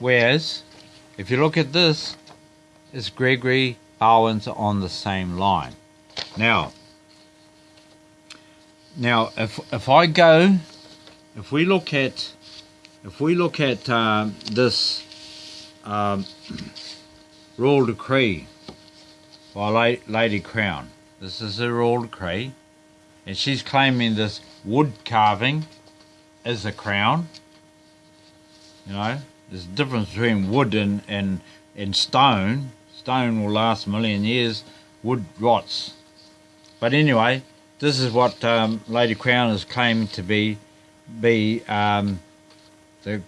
Whereas, if you look at this, it's Gregory Bowens on the same line. Now, now if if I go, if we look at, if we look at um, this um, royal decree by La- Lady Crown, this is a royal decree, and she's claiming this wood carving is a crown. You know, there's a difference between wood and, and, and stone. Stone will last a million years, wood rots. But anyway, this is what um, Lady Crown is claiming to be. Be um, the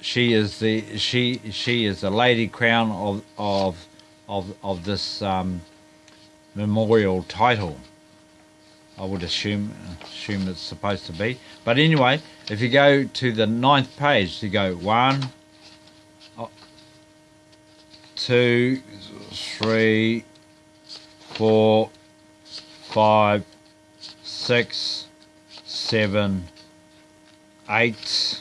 she is the she she is the Lady Crown of of of of this um, memorial title. I would assume assume it's supposed to be. But anyway, if you go to the ninth page, you go one, two, three, four, five, six, seven, eight.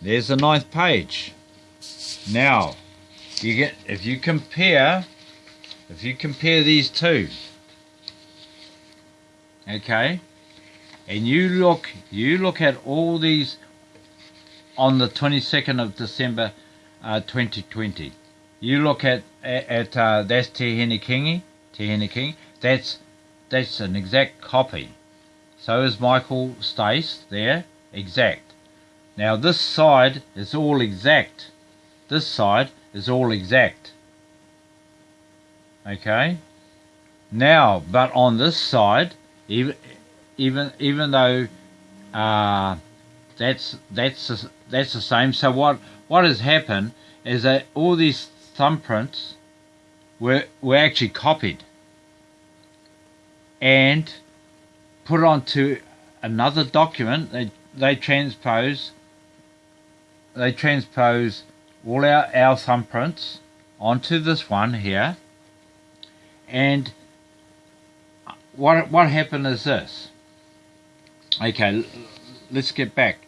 There's the ninth page. Now, you get if you compare if you compare these two, okay, and you look you look at all these on the 22nd of December uh, 2020. You look at at, uh, that's Te Hene Kingi, Te Hene King. That's that's an exact copy. So is Michael Stace there, exact. Now this side is all exact. This side is all exact. Okay. Now, but on this side, even even even though uh, that's that's that's the same. So what what has happened is that all these thumbprints were were actually copied and put onto another document. They they transpose they transpose all our, our thumbprints onto this one here and what what happened is this okay let's get back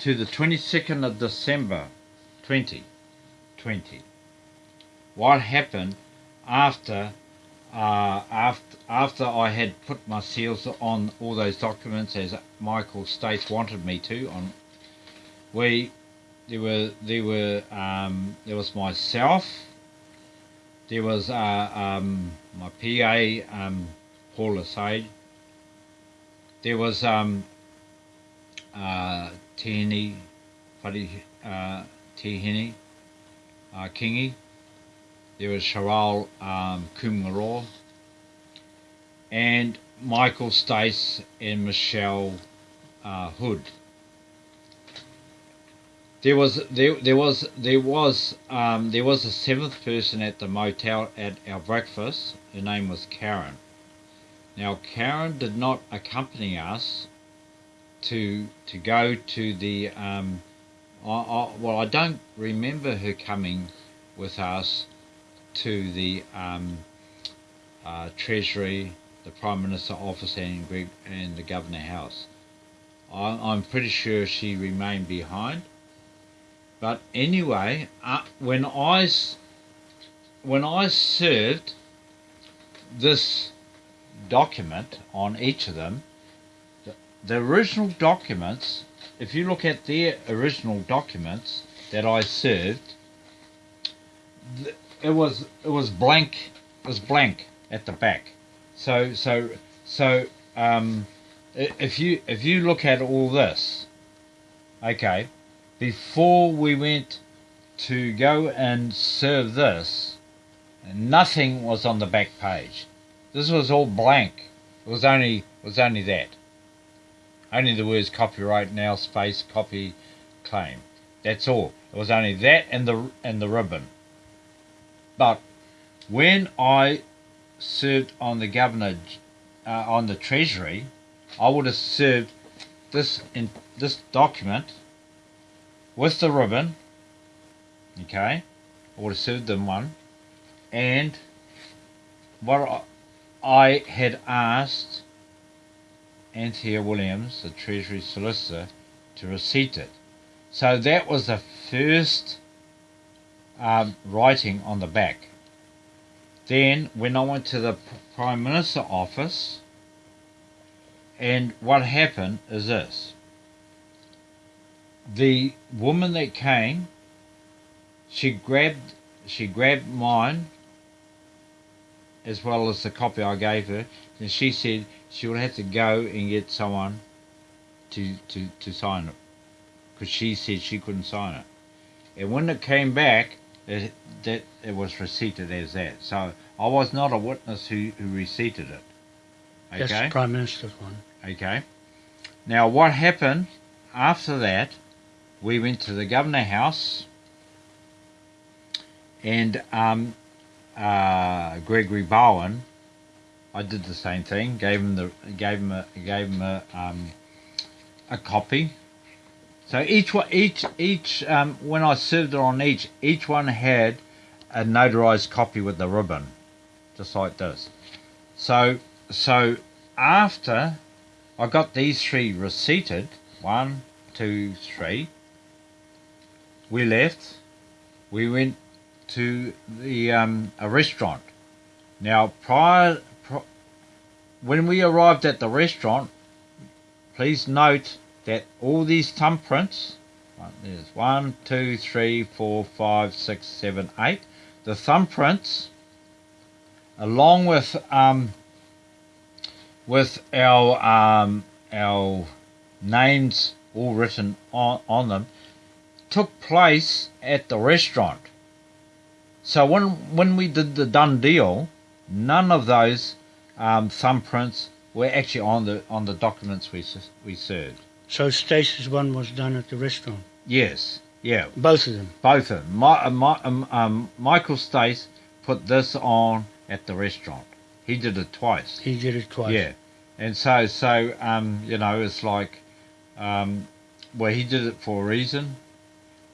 to the 22nd of December 2020 what happened after uh, after after I had put my seals on all those documents as Michael Stace wanted me to on we there were there were um, there was myself there was uh, um, my PA um, Paul Asade there was um, uh, Tihini Whari, uh, Tihini uh, Kingi there was Sharal um, Kumgaroa and Michael Stace and Michelle uh, Hood there was there there was there was um, there was a seventh person at the motel at our breakfast. Her name was Karen. Now Karen did not accompany us to to go to the um, I, I, well I don't remember her coming with us to the um, uh, Treasury, the Prime Minister office and, and the Governor House. I, I'm pretty sure she remained behind but anyway, uh, when I when I served this document on each of them, the, original documents, if you look at their original documents that I served, it was it was blank. It was blank at the back. So so so um, if you if you look at all this, okay before we went to go and serve this, nothing was on the back page. This was all blank. It was only it was only that. Only the words copyright now space copy claim. That's all. It was only that and the and the ribbon. But when I served on the governor uh, on the treasury, I would have served this in this document with the ribbon, okay, I would have served them one, and what I had asked Anthea Williams, the Treasury Solicitor, to receipt it. So that was the first um, writing on the back. Then, when I went to the Prime Minister office, and what happened is this the woman that came, she grabbed she grabbed mine as well as the copy I gave her, and she said she would have to go and get someone to to, to sign it because she said she couldn't sign it. And when it came back, it, that it was receipted as that. So I was not a witness who, who receipted it. Okay. That's the Prime Minister's one. Okay. Now, what happened after that? We went to the Governor House, and um, uh, Gregory Bowen. I did the same thing. Gave him the gave him a gave him a um, a copy. So each one, each each um, when I served it on each, each one had a notarized copy with the ribbon, just like this. So so after I got these three receipted, one, two, three. We left. We went to the um, a restaurant. Now, prior, pri- when we arrived at the restaurant, please note that all these thumbprints. right, There's one, two, three, four, five, six, seven, eight. The thumbprints, along with um, with our um, our names all written on, on them, took place at the restaurant. So when when we did the done deal, none of those um, thumbprints were actually on the on the documents we we served. So Stacy's one was done at the restaurant. Yes, yeah, Both of them. both of them. My, uh, my, um, um, Michael Stace put this on at the restaurant. He did it twice. He did it twice. Yeah, and so so um, you know it's like, um, well he did it for a reason.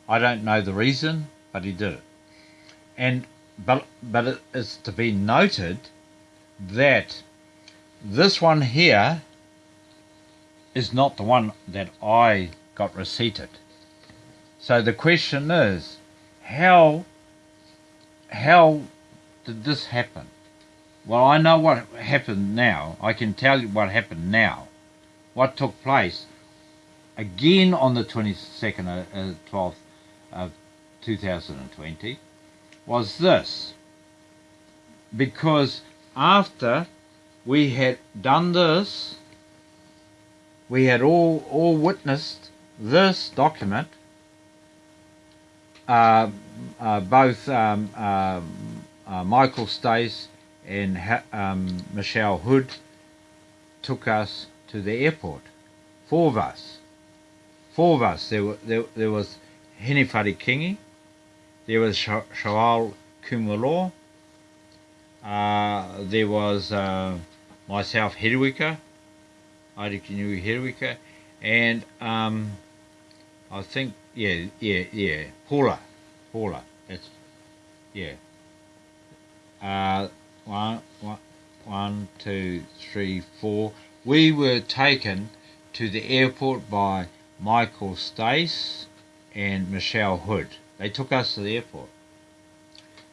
I don't know the reason, but he did it. And but but it is to be noted that this one here is not the one that I got receipted. So the question is, how how did this happen? Well, I know what happened now. I can tell you what happened now. What took place again on the 22nd of uh, 12th of 2020 was this. Because after we had done this, we had all, all witnessed this document, uh, uh, both um, um, uh, Michael Stace and ha- um, Michelle Hood took us to the airport. Four of us. Four of us. There, were, there, there was Henifari Kingi, there was Sh- Shawal Kumalo, uh, there was uh, myself, Hiriwika, Airikinui Hiriwika, and um, I think, yeah, yeah, yeah, Paula, Paula, that's, yeah. Uh, one, one, one, two, three, four. We were taken to the airport by Michael Stace and Michelle Hood. They took us to the airport.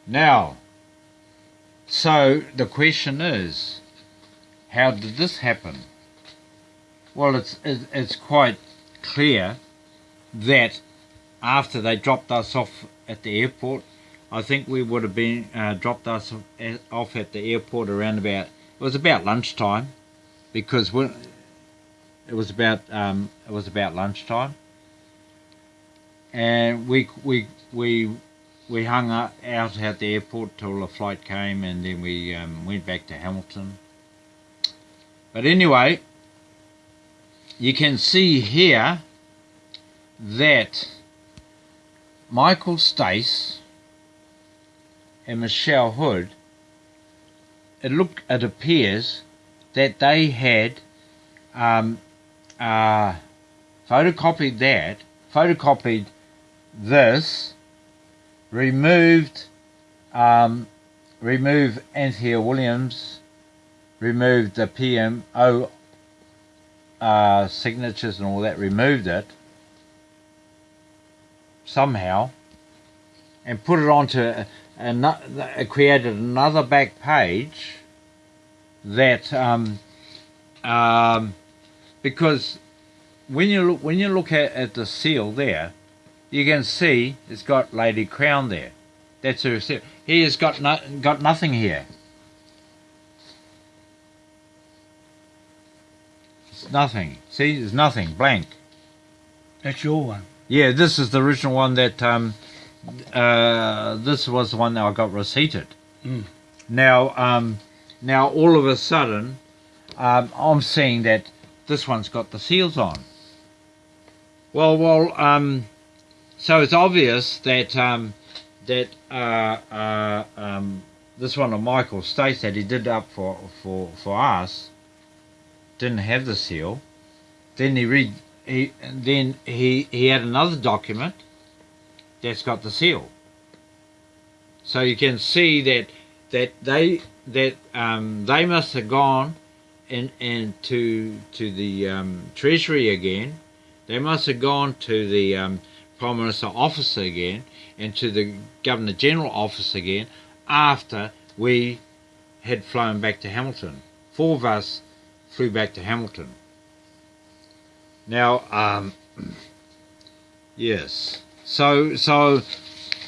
Now, so the question is, how did this happen? Well, it's it's quite clear that after they dropped us off at the airport, I think we would have been uh, dropped us off at the airport around about it was about lunchtime because when it was about um, it was about lunchtime and we we we we hung out at the airport till the flight came and then we um, went back to Hamilton. But anyway you can see here that Michael Stace and Michelle Hood, it look it appears that they had um, uh, photocopied that, photocopied this, removed um, removed Anthea Williams, removed the PMO uh, signatures and all that, removed it, somehow and put it onto a, a, created another back page that um, um, because when you look when you look at, at the seal there, you can see it's got Lady Crown there. That's her. He has got no, got nothing here. It's nothing. See, there's nothing. Blank. That's your one. Yeah, this is the original one that. Um, uh, this was the one that I got receipted. Mm. Now, um, now all of a sudden, um, I'm seeing that this one's got the seals on. Well, well, um, so it's obvious that um, that uh, uh, um, this one of Michael Stace that he did up for for for us didn't have the seal. Then he read he then he he had another document that's got the seal. So you can see that that they that um, they must have gone and and to to the um, treasury again. They must have gone to the um, prime minister office again and to the governor general office again after we had flown back to Hamilton. Four of us flew back to Hamilton. Now, um, yes. So, so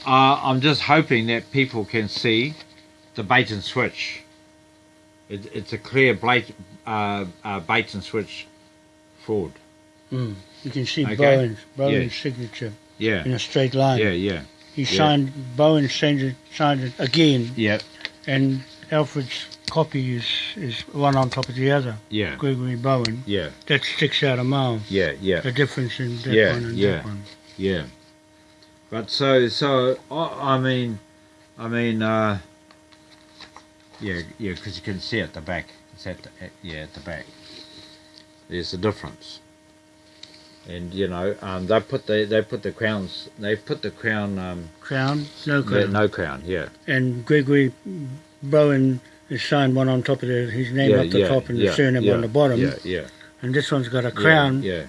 uh, I'm just hoping that people can see the bait and switch. It, it's a clear bait, uh, uh, bait and switch fraud. Mm. You can see Okay. Bowen's, Bowen's Yes. signature Yeah, in a straight line. yeah, yeah, He yeah. signed, Bowen signed it, signed it again, yeah, and Alfred's copy is, is one on top of the other. yeah, Gregory Bowen. yeah, That sticks out a mile. yeah, yeah. The difference in that Yeah, one and yeah. that one. Yeah. But so so I, I mean I mean uh yeah yeah because you can see at the back it's at the, at, yeah at the back there's a difference and you know um they put the they put the crowns they put the crown um Crown, no crown. no crown yeah And Gregory Bowen has signed one on top of the, his name yeah up the yeah, top and yeah, the surname yeah, on the bottom. yeah yeah And this one's got a crown yeah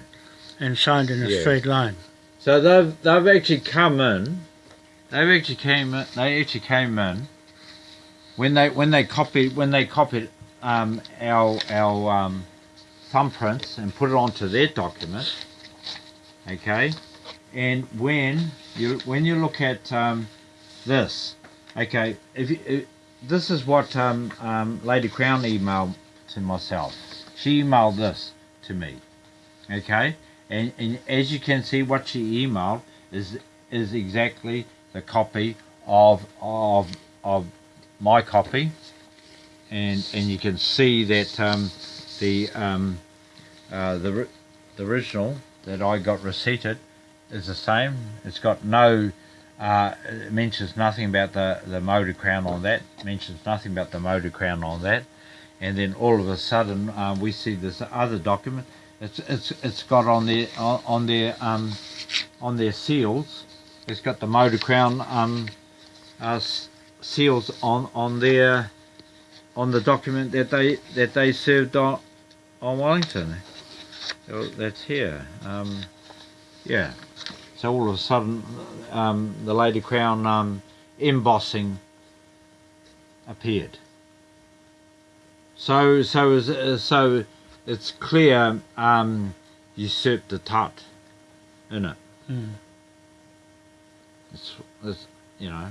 and signed in a straight line. So they've they've actually come in. They've actually came. In, they actually came in when they when they copied when they copied um, our our um, thumbprints and put it onto their document. Okay, and when you when you look at um, this, okay, if, you, if this is what um, um, Lady Crown emailed to myself. She emailed this to me. Okay, and, and as you can see, what she emailed is is exactly the copy of of of my copy, and and you can see that um, the um, uh, the the original that I got receipted is the same. It's got no. Uh, it mentions nothing about the, the motor crown on that. Mentions nothing about the motor crown on that. And then all of a sudden, uh, we see this other document. It's it's it's got on their on, on their um on their seals. It's got the motor crown um uh, seals on on their on the document that they that they served on on Wellington. Oh, That's here. Um, yeah. So all of a sudden, um, the Lady Crown um, embossing appeared. So so is uh, so it's clear um, usurped the tut in it. Mm. It's, it's you know.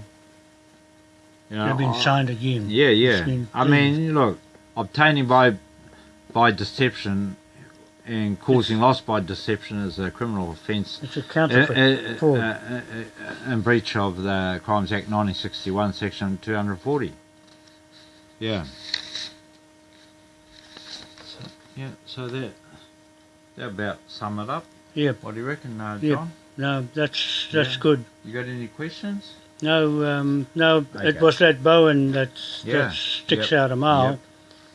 You know They've been I- signed again. yeah, yeah. been I mean, look, obtaining by by deception and causing loss by deception is a criminal offence It's a counterfeit uh, fraud. uh, uh, in breach of the Crimes Act 1961, Section 240. Yeah. So, yeah. So that that about sum it up. Yeah. What do you reckon, uh, Yeah. John? No, that's that's Yeah. good. You got any questions? No, um, no, Okay. it was that Bowen that Yeah. that sticks Yep. out a mile Yep.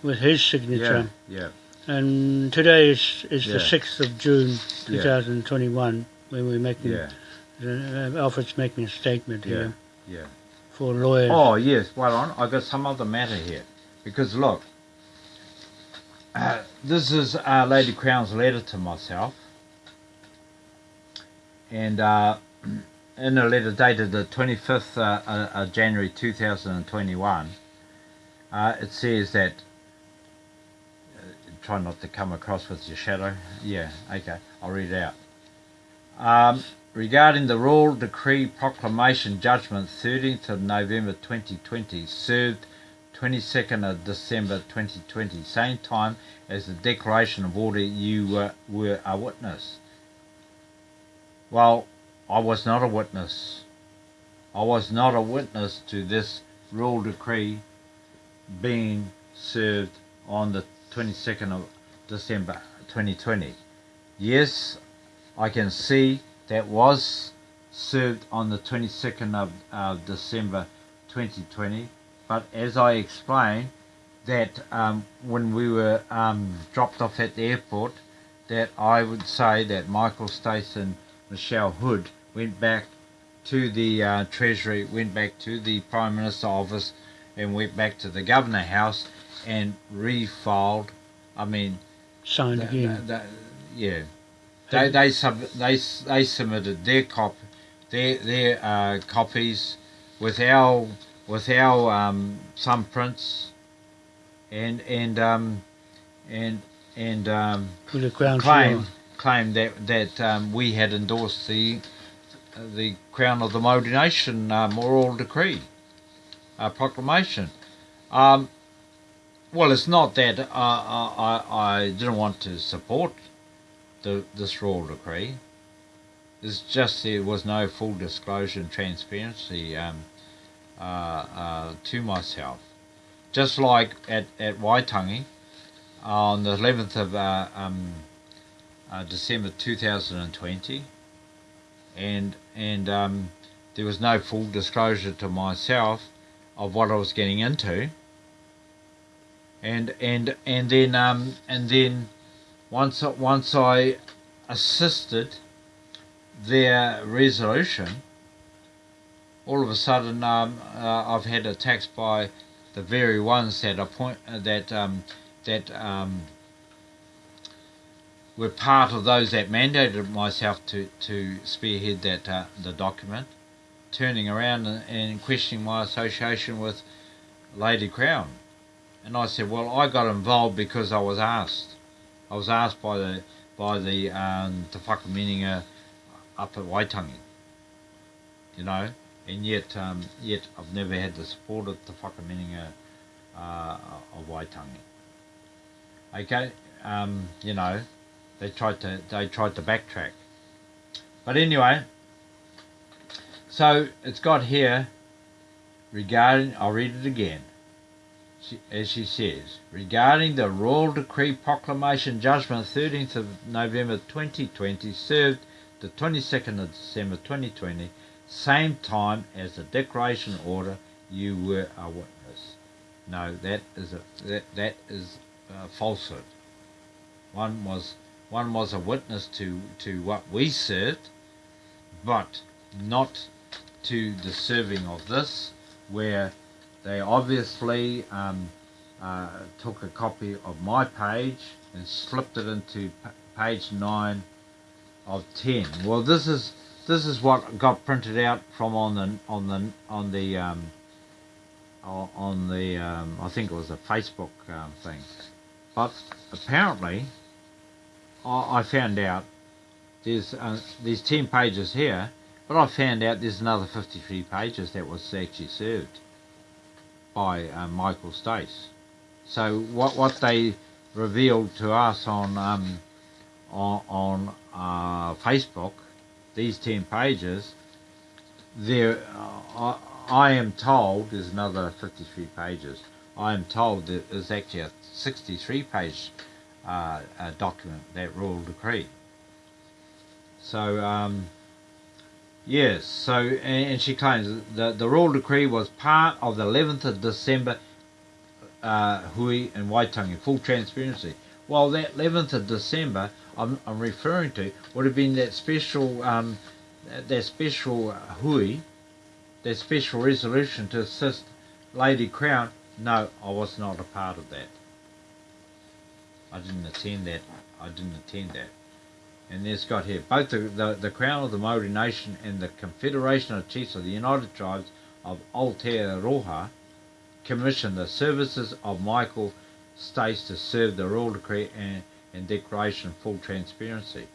with his signature. Yeah. Yeah. And today is is the sixth of June, Yeah. 2021, when we're making Yeah. uh, Alfred's making a statement here Yeah. for lawyers. Oh yes, well on. I got some other matter here because look, uh, this is uh, Lady Crown's letter to myself, and uh, in a letter dated the 25th uh, uh, uh, January 2021, uh, it says that. Try not to come across with your shadow. Yeah, okay, I'll read it out. Um, regarding the Royal Decree Proclamation Judgment 13th of November 2020, served 22nd of December 2020, same time as the Declaration of Order, you were, were a witness. Well, I was not a witness. I was not a witness to this royal decree being served on the 22nd of December 2020. Yes, I can see that was served on the 22nd of uh, December 2020. But as I explained, that um, when we were um, dropped off at the airport, that I would say that Michael Stace and Michelle Hood went back to the uh, Treasury, went back to the Prime Minister's office, and went back to the Governor House and refiled. I mean, Signed the- again. yeah, they they sub, they they submitted their cop their their uh, copies with our with our um, thumbprints and and um, and and um, for the Crown claim claim that that um, we had endorsed the the Crown of the Maori Nation uh, Moral Decree uh, proclamation. Um, well, it's not that I, I I didn't want to support the this royal decree. It's just there was no full disclosure and transparency um, uh, uh, to myself. Just like at at Waitangi on the 11th of uh, um, uh, December 2020, and and um, there was no full disclosure to myself of what I was getting into. And and and then um, and then once once I assisted their resolution, all of a sudden um, uh, I've had attacks by the very ones that appoint uh, that um, that um, were part of those that mandated myself to, to spearhead that uh, the document, turning around and, and questioning my association with Lady Crown. And I said, well, I got involved because I was asked. I was asked by the by the um, Te Whakaminenga up at Waitangi. You know, and yet um, yet I've never had the support of Te Whakaminenga uh, of Waitangi. Okay, um, you know, they tried to they tried to backtrack. But anyway, so it's got here regarding I'll read it again. As she says, regarding the Royal Decree Proclamation Judgment 13th of November 2020 served the 22nd of December 2020, same time as the Declaration Order, you were a witness. No, that is a that, that is a falsehood. One was one was a witness to, to what we served, but not to the serving of this, where they obviously um, uh, took a copy of my page and slipped it into page nine of ten. Well, this is this is what got printed out from on the on the on the um, on the um, I think it was a Facebook um, thing, but apparently I, I found out there's uh, there's ten pages here, but I found out there's another fifty three pages that was actually served by uh, Michael Stace. So what what they revealed to us on um, on, on uh, Facebook, these ten pages, there uh, I, I am told there's another fifty three pages. I am told that there's actually a sixty three page uh, document that royal decree. So um, Yes, so and, she claims the the royal decree was part of the 11th of December uh, Hui and Waitangi, full transparency. Well, that 11th of December I'm, I'm referring to would have been that special um, that, that special Hui, that special resolution to assist Lady Crown. No, I was not a part of that. I didn't attend that. I didn't attend that. And there's got here both the, the, the Crown of the Maori Nation and the Confederation of Chiefs of the United Tribes of Aotearoa commissioned the services of Michael Stace to serve the Royal Decree and, and Declaration full transparency.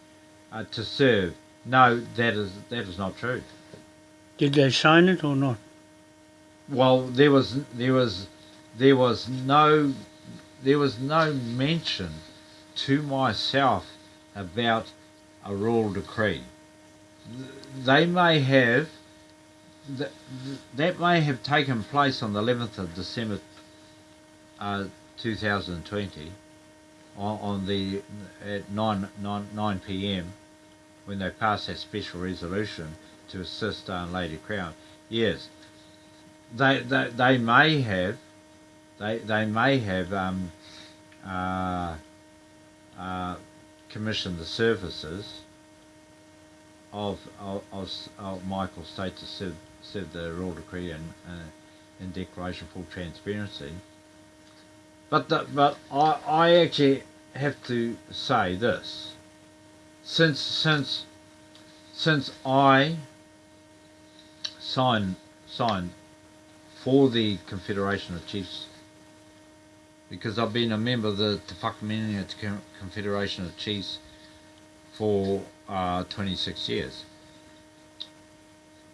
Uh, to serve, no, that is that is not true. Did they sign it or not? Well, there was there was there was no there was no mention to myself about a royal decree. They may have that, that may have taken place on the 11th of December uh, 2020 on, on the at 9, 9, 9 p.m. when they passed that special resolution to assist uh, Lady Crown. Yes, they, they, they may have they, they may have um, uh, uh, commissioned the services of, of, of, Michael Stace to serve, serve the Royal Decree and, uh, and Declaration full transparency. But the, but I, I actually have to say this. Since since since I signed signed for the Confederation of Chiefs because I've been a member of the Te Confederation of Chiefs for uh, 26 years.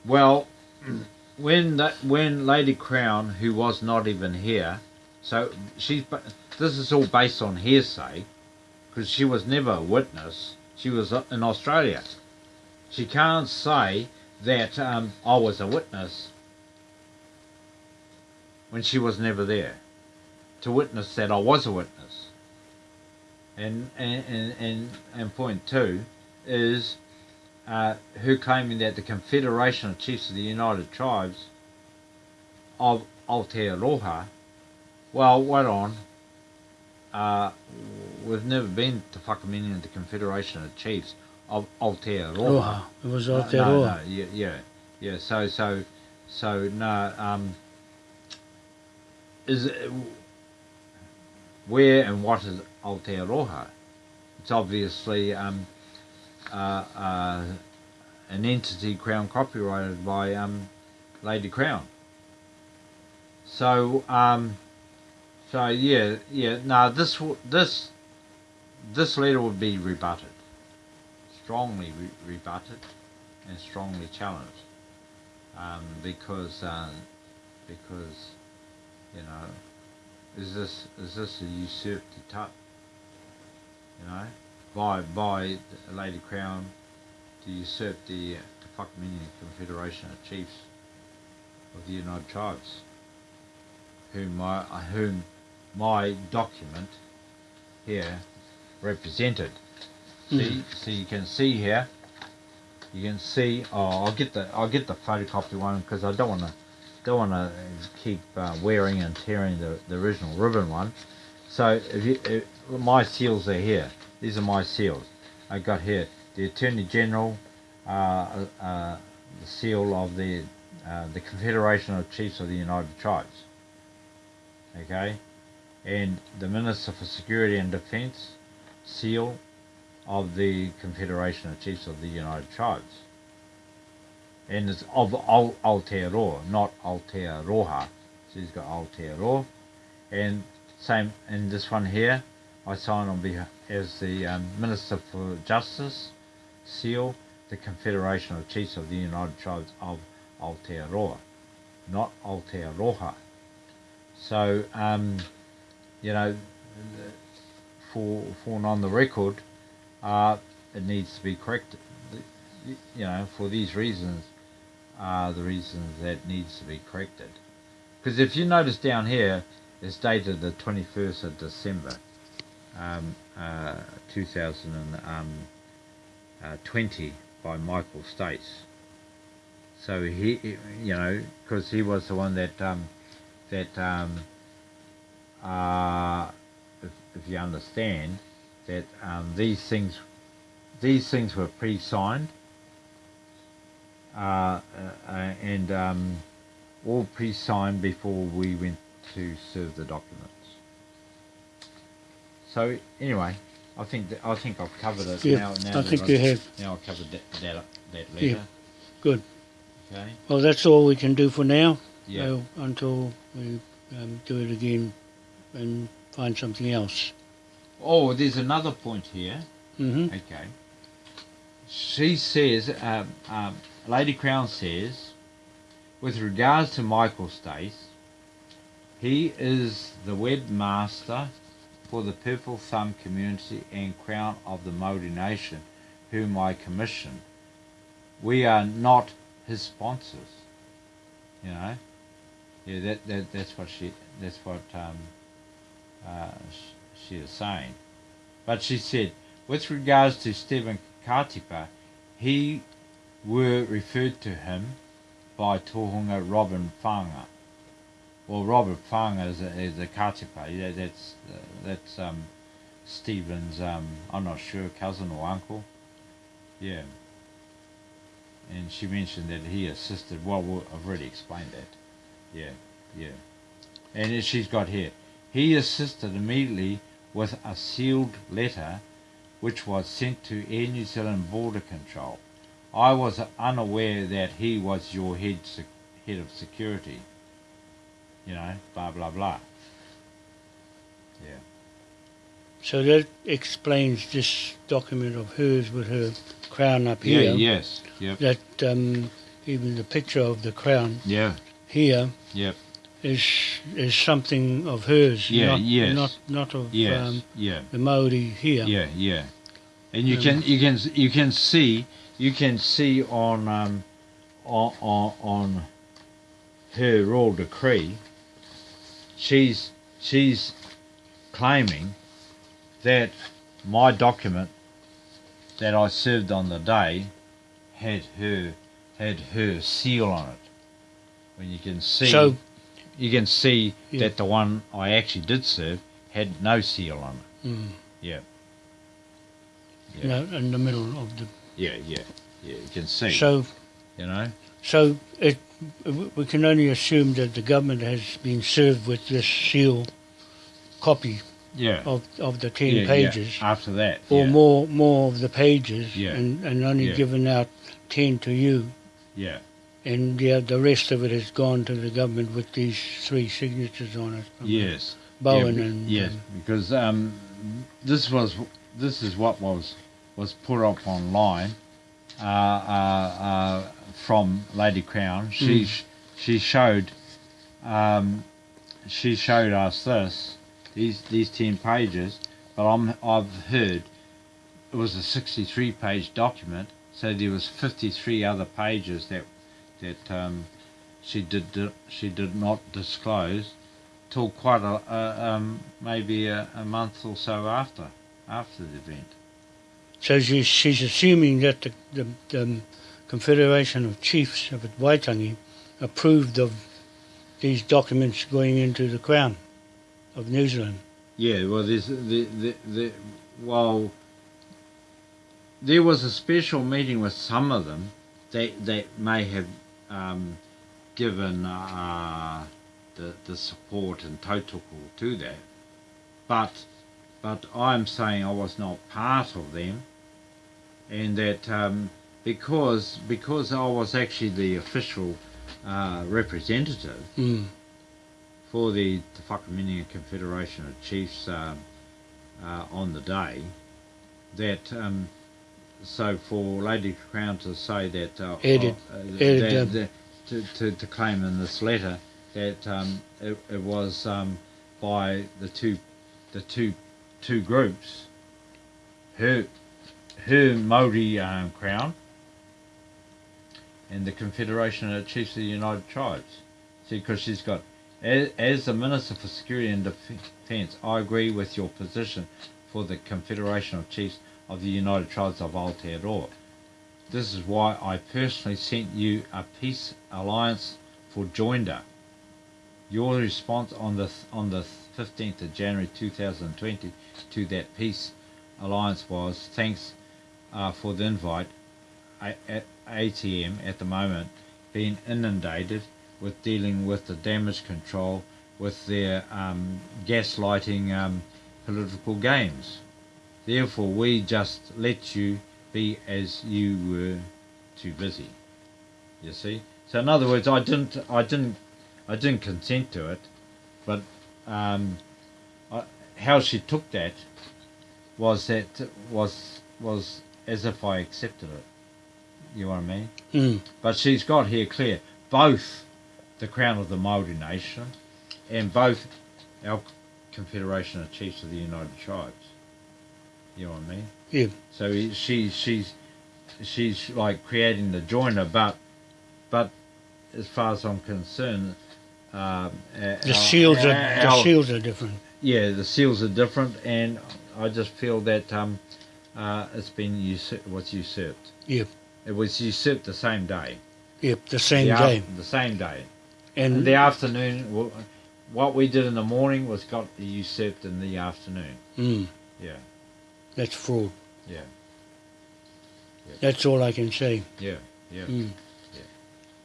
Well, when that when Lady Crown, who was not even here, so she's this is all based on hearsay, because she was never a witness. She was in Australia. She can't say that um, I was a witness when she was never there to witness that I was a witness. And and and and, and point two is uh, who claiming that the Confederation of Chiefs of the United Tribes of Aotearoa, well, wait on, uh, we've never been to Whakaminenga the Confederation of Chiefs of Aotearoa. It was No, Aotearoa. no, no, yeah, yeah, yeah. So, so, so, no. Um, is it, where and what is Aotearoa? It's obviously um, uh, uh, an entity crown copyrighted by um, Lady Crown. So, um, so yeah, yeah. No, this this this letter would be rebutted, strongly re- rebutted, and strongly challenged, um, because uh, because you know, is this is this a usurped tut? You know, by by Lady Crown to usurp the Te Whakaminenga Confederation of Chiefs of the United Tribes, whom my whom my document here represented. See, hmm. see, you can see here. You can see. Oh, I'll get the I'll get the photocopy one because I don't want to don't want to keep uh, wearing and tearing the, the original ribbon one. So if you, if, my seals are here. These are my seals. I got here the Attorney General, uh, uh, the seal of the uh, the Confederation of Chiefs of the United Tribes. Okay, and the Minister for Security and Defence, seal of the Confederation of Chiefs of the United Tribes. And it's of Al- Aotearoa, not Aotearoa. So he's got Aotearoa. And same in this one here, I sign on behalf as the um, Minister for Justice, seal the Confederation of Chiefs of the United Tribes of Aotearoa, not Aotearoa. So, um, you know, for for on the record, uh, it needs to be corrected. You know, for these reasons, are the reasons that needs to be corrected. Because if you notice down here, it's dated the 21st of December, um, uh, 2020 by Michael Stace. So he, you know, because he was the one that um, that um, uh, if, if you understand that um, these things these things were pre-signed uh, uh, and um, all pre-signed before we went to serve the documents. So anyway, I think that, I think I've covered it Yeah, now. now I think I've- you have. Now I've covered that that, that letter. Yeah. Good. Okay. Well, that's all we can do for now. Yeah. until we um, do it again and find something else. Oh, there's another point here. hmm Okay. She says, um, um, Lady Crown says, with regards to Michael Stace, he is the webmaster for the Purple Thumb community and Crown of the Maori Nation, whom I commissioned. We are not his sponsors. You know, yeah, that, that that's what she that's what um, uh, she is saying. But she said, with regards to Stephen Katipa, he were referred to him by Tohunga Robin Whanga. Well, Robert Whanga is a, is a. Yeah, that's that's um, Stephen's. Um, I'm not sure cousin or uncle. Yeah. And she mentioned that he assisted. Well, I've already explained that. Yeah, yeah. And she's got here. He assisted immediately with a sealed letter which was sent to Air New Zealand Border Control. I was unaware that he was your head sec- head of security. You know, blah blah blah. Yeah. So that explains this document of hers with her crown up here. Yeah. Yes. Yep. That um, even the picture of the crown Yeah. here Yep. is is something of hers. Yeah, Not, yes. Not not of Yes. um, yeah. the Maori here. Yeah. Yeah. And you Um, can you can you can see you can see on um on on, on her royal decree. She's she's claiming that my document that I served on the day had her had her seal on it. When you can see So you can see Yeah. that the one I actually did serve had no seal on it. mm, Yeah. You know, in the middle of the. Yeah, yeah, yeah. You can see. So you know. so it we can only assume that the government has been served with this seal copy Yeah. of of the ten yeah, yeah, pages. After that. or yeah. more more of the pages Yeah. and, and only Yeah. given out 10 to you Yeah. and yeah, the rest of it has gone to the government with these three signatures on it Yes. Bowen yeah, and yes, um, because um, this was this is what was was put up online uh, uh, uh, from Lady Crown. She Mm. she showed um, she showed us this these these ten pages, but I'm I've heard it was a sixty three page document, so there was fifty three other pages that that um, she did she did not disclose till quite a, a um, maybe a, a month or so after after the event. So she, she's assuming that the, the, the Confederation of Chiefs of Waitangi approved of these documents going into the Crown of New Zealand. Yeah, well, there's the the, the well, there was a special meeting with some of them that that may have um, given uh, the the support and total to that, but but I'm saying I was not part of them, and that um, because because I was actually the official uh, representative Mm. for the Te Whakaminenga Confederation of Chiefs um, uh, on the day, that um, so for Lady Crown to say that uh, uh, that- um, that- to, to, to claim in this letter that um, it, it was um, by the two the two two groups her her Maori um, Crown and the Confederation of Chiefs of the United Tribes. See, because she's got, as, as the Minister for Security and Defence, I agree with your position for the Confederation of Chiefs of the United Tribes of Aotearoa. This is why I personally sent you a peace alliance for Joinder. Your response on the on the 15th of January 2020 to that peace alliance was thanks uh, for the invite. At ATM at the moment being inundated with dealing with the damage control with their um, gaslighting um, political games. Therefore, we just let you be as you were too busy. You see. So, in other words, I didn't, I didn't, I didn't consent to it, but um, I, how she took that was that was was as if I accepted it. You know what I mean? Mm. But she's got here clear both the crown of the Maori nation and both our Confederation of Chiefs of the United Tribes. You know what I mean? Yeah. So he- she she's she's like creating the joiner, but but as far as I'm concerned, um, The our- shields are the our- shields are different. yeah, the seals are different, and I just feel that um, uh, it's been usurped, was usurped. Yep. It was usurped the same day. Yep. The same the, day. af- the same day. And In the afternoon, well, what we did in the morning was got usurped in the afternoon. mm, Yeah, that's fraud. yeah, That's all I can say. yeah, yeah, Mm.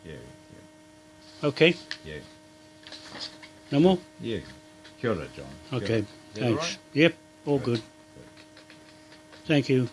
yeah, Okay. yeah, No more. yeah. Kia ora, John. Okay. ora. Is that Thanks. Yep. All good. Thank you.